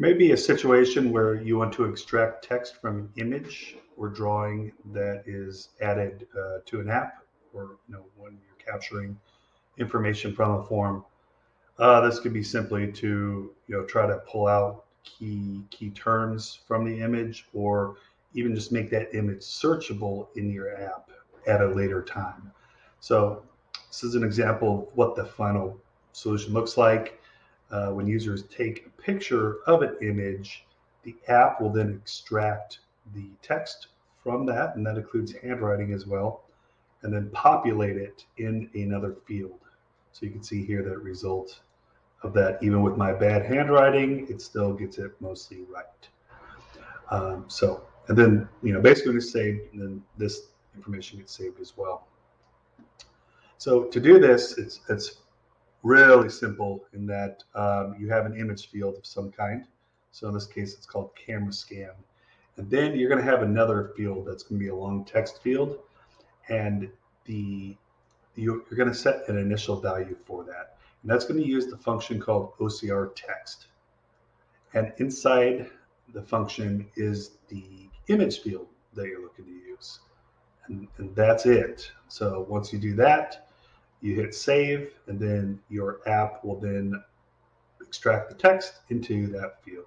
Maybe a situation where you want to extract text from an image or drawing that is added uh, to an app, or you know when you're capturing information from a form. Uh, this could be simply to you know try to pull out key key terms from the image, or even just make that image searchable in your app at a later time. So this is an example of what the final solution looks like. Uh, when users take a picture of an image, the app will then extract the text from that, and that includes handwriting as well, and then populate it in another field. So you can see here that result of that, even with my bad handwriting, it still gets it mostly right. Um, so, and then, you know, basically it's saved, and then this information gets saved as well. So to do this, it's, it's really simple in that um, you have an image field of some kind. So in this case, it's called camera scan. And then you're going to have another field that's going to be a long text field. And the you're going to set an initial value for that. And that's going to use the function called OCR text. And inside the function is the image field that you're looking to use. And, and that's it. So once you do that, you hit save, and then your app will then extract the text into that field.